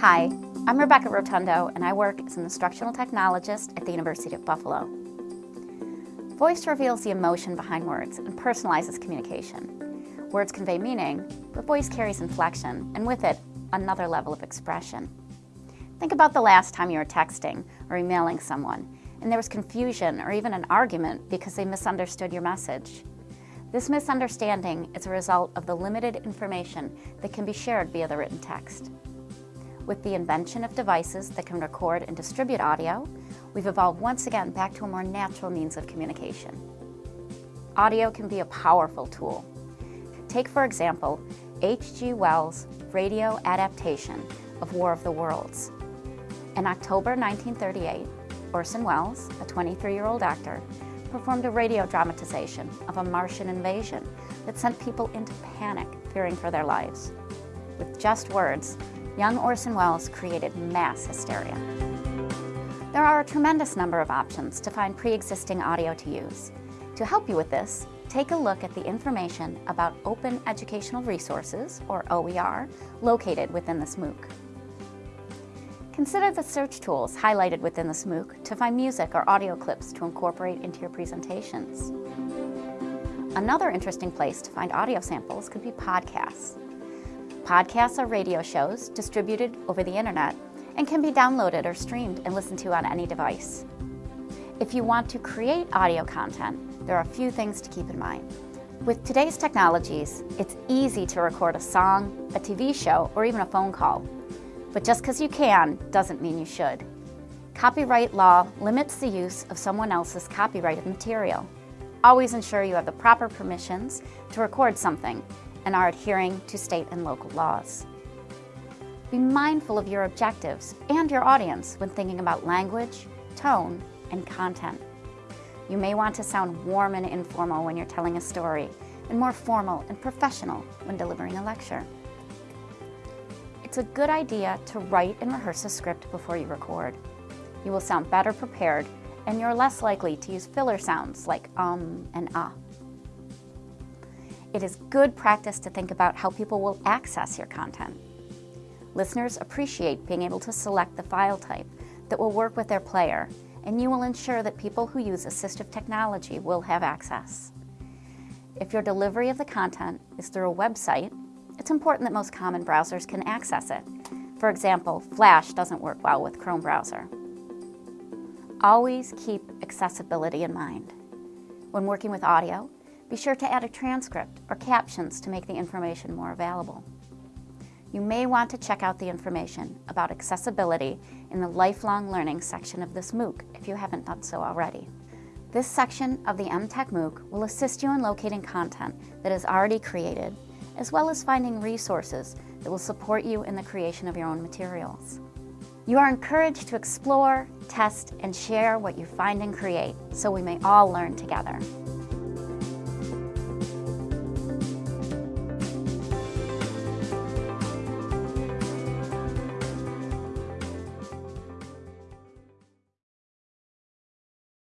Hi, I'm Rebecca Rotundo and I work as an instructional technologist at the University of Buffalo. Voice reveals the emotion behind words and personalizes communication. Words convey meaning, but voice carries inflection and with it, another level of expression. Think about the last time you were texting or emailing someone and there was confusion or even an argument because they misunderstood your message. This misunderstanding is a result of the limited information that can be shared via the written text. With the invention of devices that can record and distribute audio, we've evolved once again back to a more natural means of communication. Audio can be a powerful tool. Take, for example, H.G. Wells' radio adaptation of War of the Worlds. In October 1938, Orson Welles, a 23-year-old actor, performed a radio dramatization of a Martian invasion that sent people into panic, fearing for their lives. With just words, young Orson Welles created mass hysteria. There are a tremendous number of options to find pre-existing audio to use. To help you with this, take a look at the information about Open Educational Resources, or OER, located within this MOOC. Consider the search tools highlighted within this MOOC to find music or audio clips to incorporate into your presentations. Another interesting place to find audio samples could be podcasts. Podcasts are radio shows distributed over the internet and can be downloaded or streamed and listened to on any device. If you want to create audio content, there are a few things to keep in mind. With today's technologies, it's easy to record a song, a TV show, or even a phone call but just because you can doesn't mean you should. Copyright law limits the use of someone else's copyrighted material. Always ensure you have the proper permissions to record something and are adhering to state and local laws. Be mindful of your objectives and your audience when thinking about language, tone, and content. You may want to sound warm and informal when you're telling a story, and more formal and professional when delivering a lecture it's a good idea to write and rehearse a script before you record. You will sound better prepared and you're less likely to use filler sounds like um and ah. It is good practice to think about how people will access your content. Listeners appreciate being able to select the file type that will work with their player, and you will ensure that people who use assistive technology will have access. If your delivery of the content is through a website, it's important that most common browsers can access it. For example, Flash doesn't work well with Chrome browser. Always keep accessibility in mind. When working with audio, be sure to add a transcript or captions to make the information more available. You may want to check out the information about accessibility in the Lifelong Learning section of this MOOC if you haven't done so already. This section of the EmTech MOOC will assist you in locating content that is already created as well as finding resources that will support you in the creation of your own materials. You are encouraged to explore, test, and share what you find and create so we may all learn together.